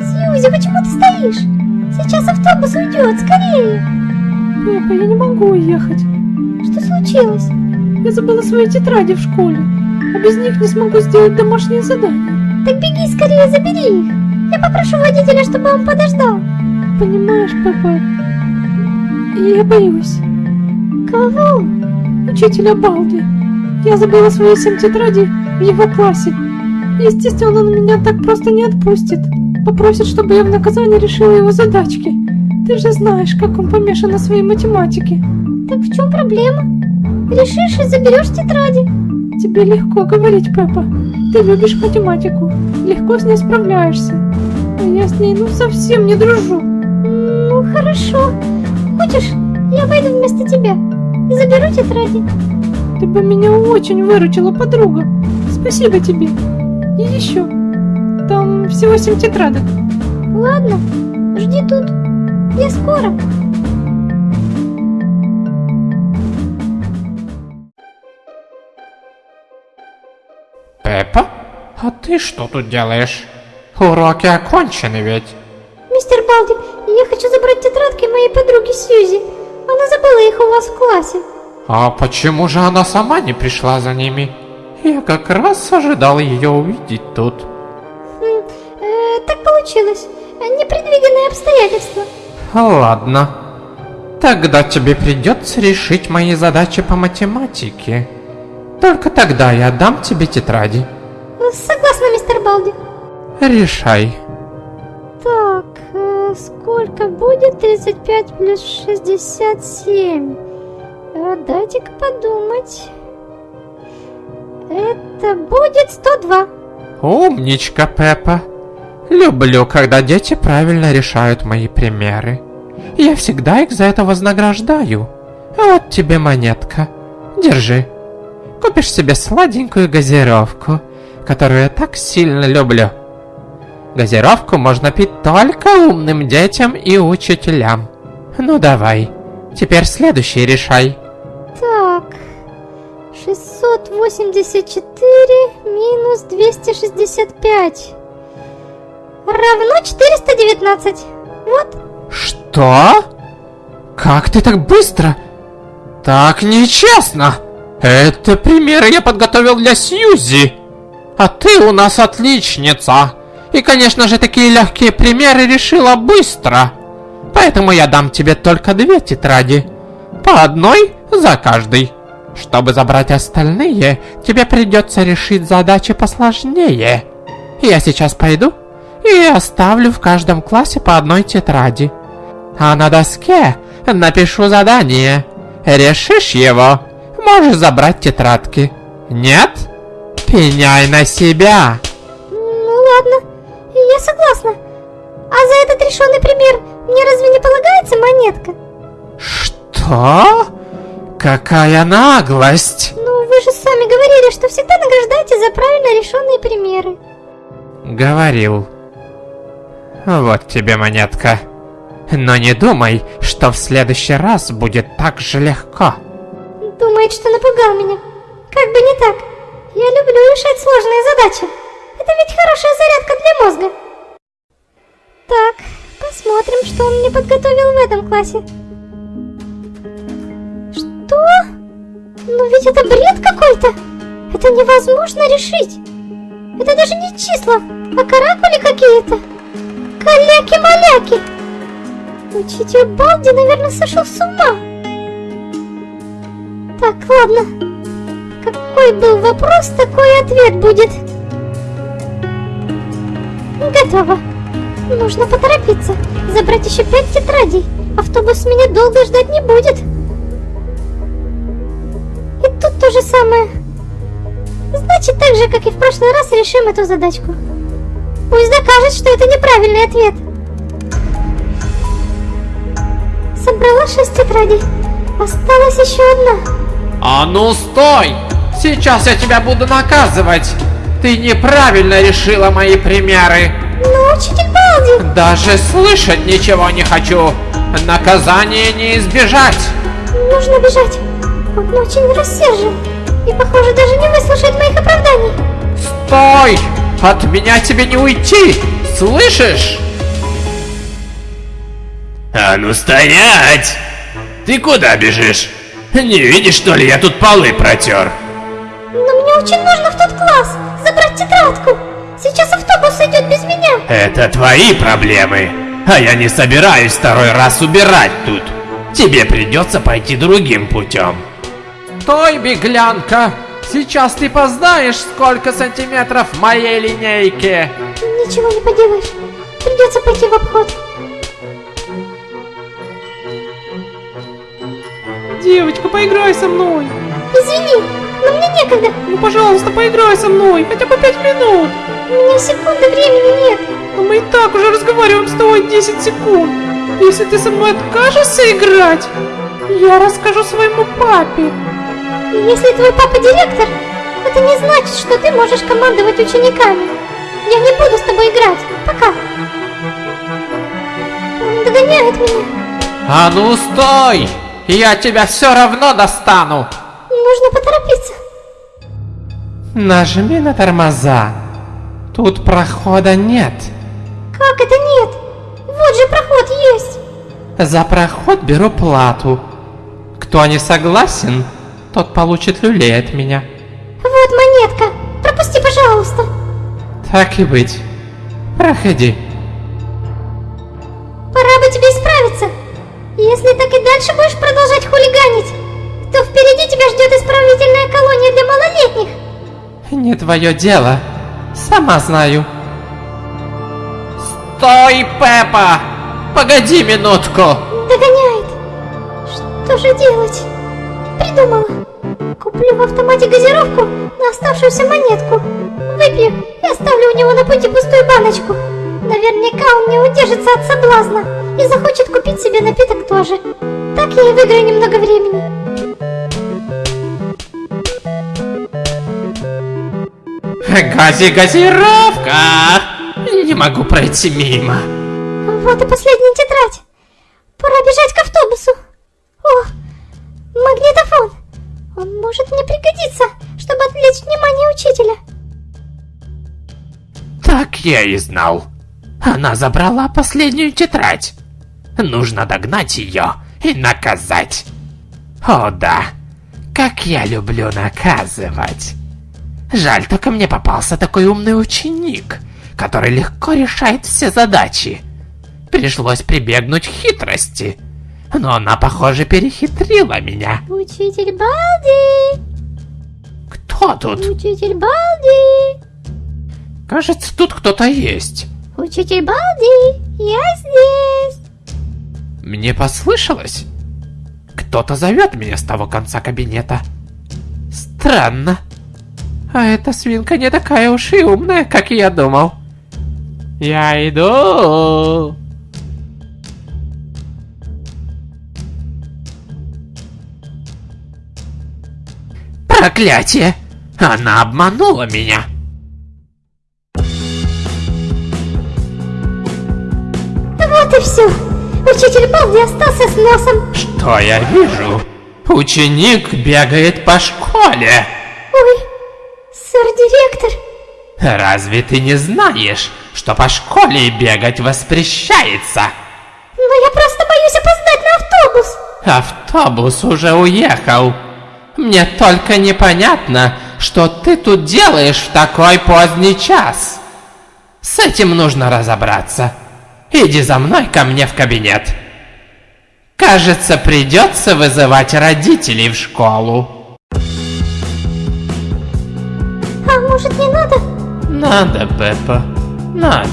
Сьюзи, почему ты стоишь? Сейчас автобус уйдет, скорее. Пеппа, я не могу уехать. Что случилось? Я забыла свои тетради в школе, а без них не смогу сделать домашнее задание. Так беги скорее, забери их. Я попрошу водителя, чтобы он подождал. Понимаешь, Пеппа, я боюсь. Кого? Учителя Балди. Я забыла свои семь тетрадей в его классе. Естественно, он меня так просто не отпустит. Попросит, чтобы я в наказание решила его задачки. Ты же знаешь, как он помешан на своей математике. Так в чем проблема? Решишь и заберешь тетради. Тебе легко говорить, Пеппа. Ты любишь математику, легко с ней справляешься. А я с ней ну совсем не дружу. Ну хорошо. Хочешь, я пойду вместо тебя заберу тетради. Ты бы меня очень выручила, подруга. Спасибо тебе. И еще. Там всего семь тетрадок. Ладно, жди тут. Я скоро. Пеппа? А ты что тут делаешь? Уроки окончены ведь. Мистер Балди, я хочу забрать тетрадки моей подруги Сьюзи. Она забыла их у вас в классе. А почему же она сама не пришла за ними? Я как раз ожидал ее увидеть тут. Хм, э, так получилось. Непредвиденные обстоятельства. Ладно. Тогда тебе придется решить мои задачи по математике. Только тогда я дам тебе тетради. Согласна, мистер Балди. Решай. Так, э, сколько будет 35 плюс 67? Э, Дайте-ка подумать. Это будет 102. Умничка, Пеппа. Люблю, когда дети правильно решают мои примеры. Я всегда их за это вознаграждаю. Вот тебе монетка. Держи. Купишь себе сладенькую газировку, которую я так сильно люблю. Газировку можно пить только умным детям и учителям. Ну давай, теперь следующий решай. Так, 684 минус 265 равно 419. Вот. Что? Как ты так быстро? Так нечестно. Это примеры я подготовил для Сьюзи. А ты у нас отличница. И, конечно же, такие легкие примеры решила быстро. Поэтому я дам тебе только две тетради. По одной за каждый. Чтобы забрать остальные, тебе придется решить задачи посложнее. Я сейчас пойду и оставлю в каждом классе по одной тетради. А на доске напишу задание. Решишь его, можешь забрать тетрадки. Нет? Пеняй на себя. Ну ладно, я согласна. А за этот решенный пример мне разве не полагается монетка? Что? Какая наглость! Ну, вы же сами говорили, что всегда награждаете за правильно решенные примеры. Говорил. Вот тебе монетка. Но не думай, что в следующий раз будет так же легко. Думает, что напугал меня. Как бы не так. Я люблю решать сложные задачи. Это ведь хорошая зарядка для мозга. Так, посмотрим, что он мне подготовил в этом классе. Что? Но ведь это бред какой-то. Это невозможно решить. Это даже не числа, а каракули какие-то. Каляки-маляки. Учитель Балди, наверное, сошел с ума. Так, ладно. Какой был вопрос, такой ответ будет. Готово. Нужно поторопиться. Забрать еще пять тетрадей. Автобус меня долго ждать не будет. Же самое. Значит, так же, как и в прошлый раз, решим эту задачку. Пусть докажет, что это неправильный ответ. Собрала шесть тетрадей. Осталась еще одна. А ну стой! Сейчас я тебя буду наказывать! Ты неправильно решила мои примеры! Но, учитель Балди, Даже слышать ничего не хочу! Наказание не избежать! Нужно бежать. Он очень рассержен. И, похоже, даже не выслушает моих оправданий. Стой! От меня тебе не уйти! Слышишь? А ну стоять! Ты куда бежишь? Не видишь, что ли, я тут полы протер? Но мне очень нужно в тот класс забрать тетрадку. Сейчас автобус идет без меня. Это твои проблемы. А я не собираюсь второй раз убирать тут. Тебе придется пойти другим путем. Стой, беглянка! Сейчас ты познаешь, сколько сантиметров в моей линейке! Ничего не поделаешь. Придется пойти в обход. Девочка, поиграй со мной. Извини, но мне некогда. Ну, пожалуйста, поиграй со мной, хотя бы пять минут. У меня секунды времени нет. Но мы и так уже разговариваем с тобой 10 секунд. Если ты со мной откажешься играть, я расскажу своему папе. Если твой папа директор, это не значит, что ты можешь командовать учениками. Я не буду с тобой играть. Пока. Он догоняет меня. А ну стой! Я тебя все равно достану! Нужно поторопиться. Нажми на тормоза. Тут прохода нет. Как это нет? Вот же проход есть. За проход беру плату. Кто не согласен, тот получит люлей от меня. Вот монетка. Пропусти, пожалуйста. Так и быть. Проходи. Пора бы тебе исправиться. Если так и дальше будешь продолжать хулиганить, то впереди тебя ждет исправительная колония для малолетних. Не твое дело. Сама знаю. Стой, Пеппа! Погоди минутку! Догоняет. Что же делать? Придумала. Куплю в автомате газировку на оставшуюся монетку. Выпью и оставлю у него на пути пустую баночку. Наверняка он не удержится от соблазна и захочет купить себе напиток тоже. Так я и выиграю немного времени. Гази газировка! Не могу пройти мимо. Вот и последняя тетрадь. Пора бежать к автобусу. Я и знал. Она забрала последнюю тетрадь. Нужно догнать ее и наказать. О да, как я люблю наказывать. Жаль, только мне попался такой умный ученик, который легко решает все задачи. Пришлось прибегнуть к хитрости, но она, похоже, перехитрила меня. Учитель Балди! Кто тут? Учитель Балди! Кажется, тут кто-то есть. Учитель Балди! Я здесь! Мне послышалось? Кто-то зовет меня с того конца кабинета. Странно. А эта свинка не такая уж и умная, как я думал. Я иду. Проклятие! Она обманула меня. И все. Учитель Балди остался с носом. Что я вижу? Ученик бегает по школе. Ой, сэр-директор. Разве ты не знаешь, что по школе бегать воспрещается? Но я просто боюсь опоздать на автобус. Автобус уже уехал. Мне только непонятно, что ты тут делаешь в такой поздний час. С этим нужно разобраться. Иди за мной ко мне в кабинет. Кажется, придется вызывать родителей в школу. А может не надо? Надо, Пеппа, надо.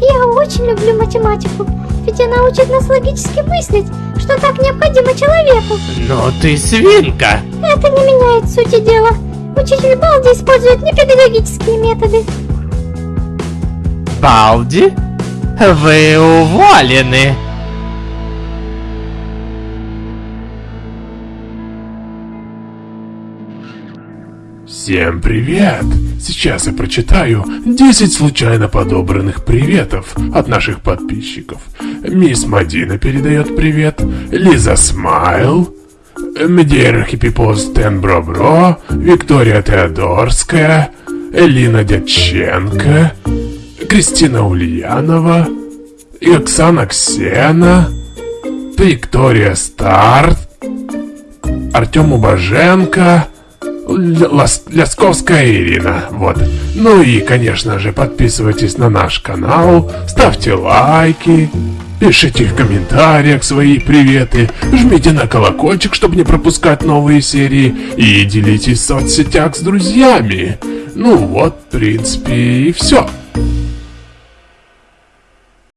Я очень люблю математику. Ведь она учит нас логически мыслить, что так необходимо человеку. Но ты свинка. Это не меняет сути дела. Учитель Балди использует непедагогические методы. Балди, вы уволены. Всем привет! Сейчас я прочитаю 10 случайно подобранных приветов от наших подписчиков. Мисс Мадина передает привет, Лиза Смайл, Медейра Хиппипоз Тен Бро-Бро, Виктория Теодорская, Элина Дяченко, Кристина Ульянова, и Оксана Ксена, Виктория Старт, Артем Убаженко, Лас- Лясковская Ирина, вот. Ну и, конечно же, подписывайтесь на наш канал, ставьте лайки, пишите в комментариях свои приветы, жмите на колокольчик, чтобы не пропускать новые серии, и делитесь в соцсетях с друзьями. Ну вот, в принципе, и все.